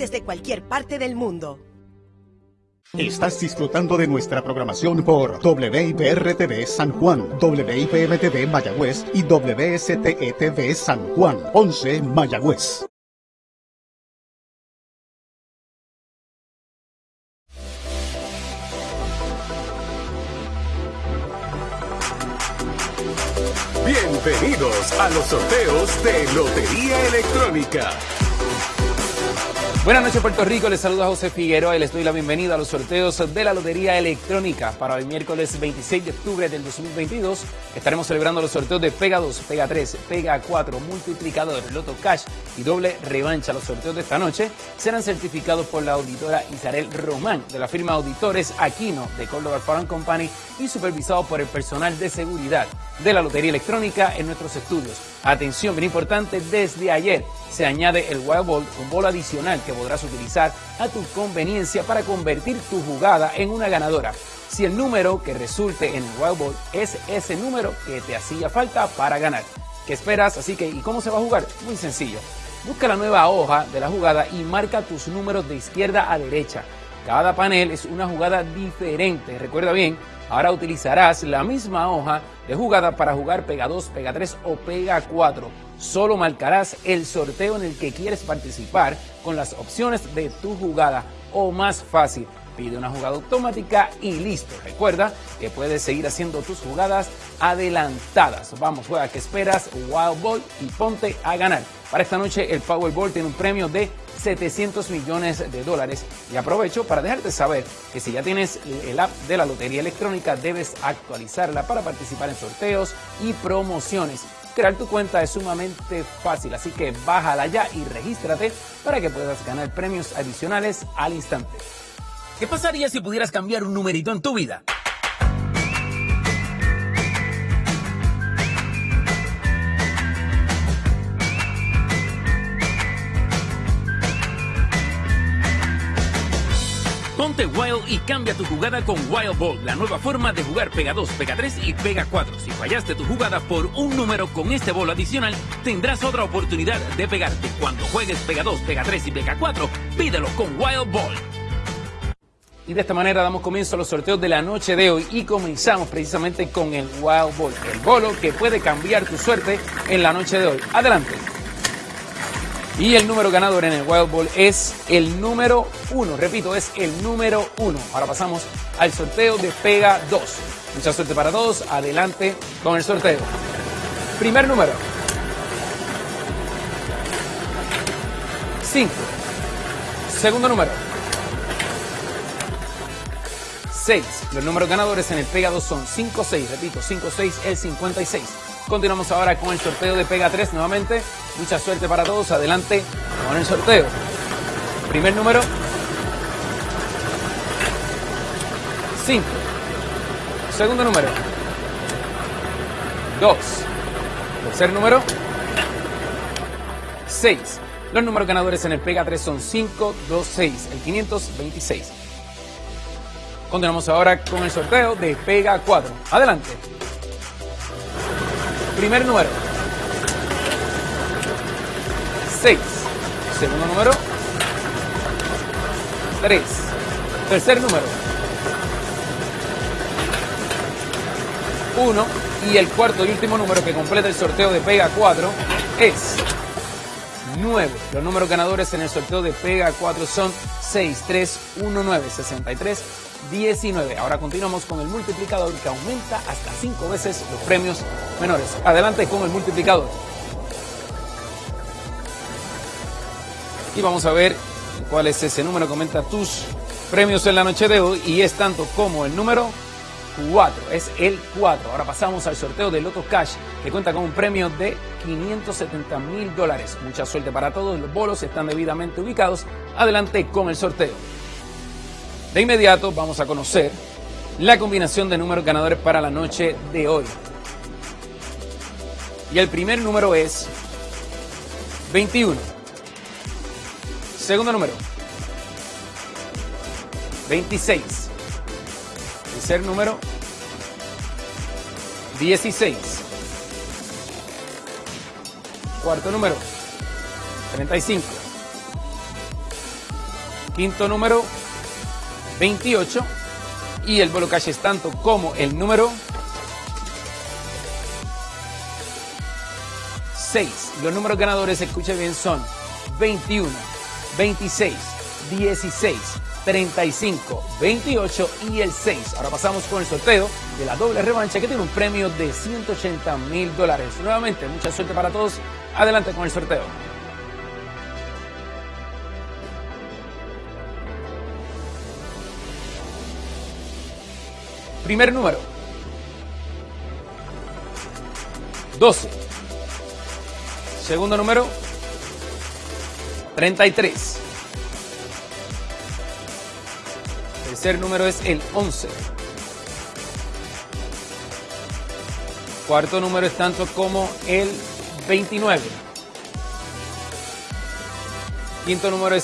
desde cualquier parte del mundo. Estás disfrutando de nuestra programación por WIPR-TV San Juan, WIPM-TV Mayagüez y WSTE-TV San Juan, 11 Mayagüez. Bienvenidos a los sorteos de Lotería Electrónica. Buenas noches Puerto Rico, les saluda José Figueroa y les doy la bienvenida a los sorteos de la Lotería Electrónica. Para el miércoles 26 de octubre del 2022 estaremos celebrando los sorteos de Pega 2, Pega 3, Pega 4, Multiplicador, Loto Cash y Doble Revancha. Los sorteos de esta noche serán certificados por la auditora Isabel Román de la firma Auditores Aquino de Córdoba Farm Company y supervisados por el personal de seguridad de la Lotería Electrónica en nuestros estudios. Atención, bien importante, desde ayer se añade el Wild Ball, un bol adicional que podrás utilizar a tu conveniencia para convertir tu jugada en una ganadora. Si el número que resulte en el Wild Ball es ese número que te hacía falta para ganar. ¿Qué esperas? Así que, ¿y cómo se va a jugar? Muy sencillo. Busca la nueva hoja de la jugada y marca tus números de izquierda a derecha. Cada panel es una jugada diferente. Recuerda bien, ahora utilizarás la misma hoja de jugada para jugar Pega 2, Pega 3 o Pega 4. Solo marcarás el sorteo en el que quieres participar con las opciones de tu jugada o más fácil. Pide una jugada automática y listo. Recuerda que puedes seguir haciendo tus jugadas adelantadas. Vamos, juega que esperas, Wild Ball y ponte a ganar. Para esta noche el Powerball tiene un premio de 700 millones de dólares. Y aprovecho para dejarte saber que si ya tienes el app de la Lotería Electrónica, debes actualizarla para participar en sorteos y promociones. Crear tu cuenta es sumamente fácil, así que bájala ya y regístrate para que puedas ganar premios adicionales al instante. ¿Qué pasaría si pudieras cambiar un numerito en tu vida? Ponte Wild y cambia tu jugada con Wild Ball, la nueva forma de jugar Pega 2, Pega 3 y Pega 4. Si fallaste tu jugada por un número con este bol adicional, tendrás otra oportunidad de pegarte. Cuando juegues Pega 2, Pega 3 y Pega 4, pídelo con Wild Ball. Y de esta manera damos comienzo a los sorteos de la noche de hoy y comenzamos precisamente con el Wild Ball, el bolo que puede cambiar tu suerte en la noche de hoy. Adelante. Y el número ganador en el Wild Ball es el número 1. Repito, es el número 1. Ahora pasamos al sorteo de Pega 2. Mucha suerte para todos. Adelante con el sorteo. Primer número. 5. Segundo número. 6. Los números ganadores en el Pega 2 son 5, 6. Repito, 5, 6, el 56. Continuamos ahora con el sorteo de Pega 3 nuevamente. Mucha suerte para todos. Adelante con el sorteo. Primer número. 5. Segundo número. 2. Tercer número. 6. Los números ganadores en el Pega 3 son 5, 2, 6. El 526. Continuamos ahora con el sorteo de Pega 4. Adelante. Primer número. 6. Segundo número. 3. Tercer número. 1. Y el cuarto y último número que completa el sorteo de Pega 4 es 9. Los números ganadores en el sorteo de Pega 4 son 6, 3, 1, 9, 63, 19. Ahora continuamos con el multiplicador que aumenta hasta 5 veces los premios menores. Adelante con el multiplicador. Y vamos a ver cuál es ese número que aumenta tus premios en la noche de hoy y es tanto como el número 4, es el 4. Ahora pasamos al sorteo de Loto Cash que cuenta con un premio de 570 mil dólares. Mucha suerte para todos, los bolos están debidamente ubicados. Adelante con el sorteo. De inmediato vamos a conocer la combinación de números ganadores para la noche de hoy. Y el primer número es 21. Segundo número. 26. Tercer número. 16. Cuarto número. 35. Quinto número, 28. Y el bolo cash es tanto como el número 6. Los números ganadores, escuche bien, son 21, 26, 16, 35, 28 y el 6. Ahora pasamos con el sorteo de la doble revancha que tiene un premio de 180 mil dólares. Nuevamente, mucha suerte para todos. Adelante con el sorteo. Primer número. 12. Segundo número. 33. Tercer número es el 11. Cuarto número es tanto como el 29. Quinto número es